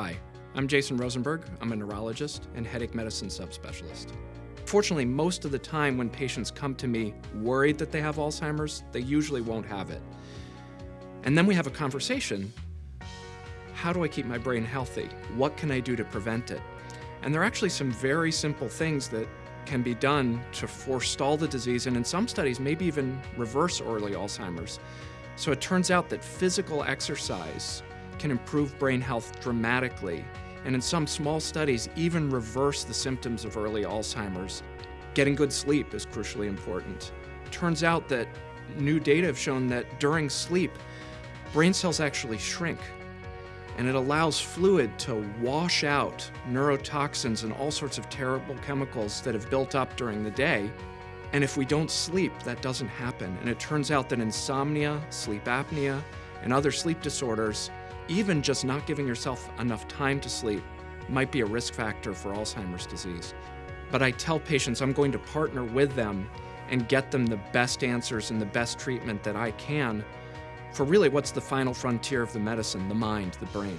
Hi, I'm Jason Rosenberg. I'm a neurologist and headache medicine subspecialist. Fortunately, most of the time when patients come to me worried that they have Alzheimer's, they usually won't have it. And then we have a conversation. How do I keep my brain healthy? What can I do to prevent it? And there are actually some very simple things that can be done to forestall the disease and in some studies maybe even reverse early Alzheimer's. So it turns out that physical exercise can improve brain health dramatically and in some small studies even reverse the symptoms of early Alzheimer's. Getting good sleep is crucially important. Turns out that new data have shown that during sleep, brain cells actually shrink and it allows fluid to wash out neurotoxins and all sorts of terrible chemicals that have built up during the day. And if we don't sleep, that doesn't happen. And it turns out that insomnia, sleep apnea, and other sleep disorders, even just not giving yourself enough time to sleep, might be a risk factor for Alzheimer's disease. But I tell patients I'm going to partner with them and get them the best answers and the best treatment that I can for really what's the final frontier of the medicine, the mind, the brain.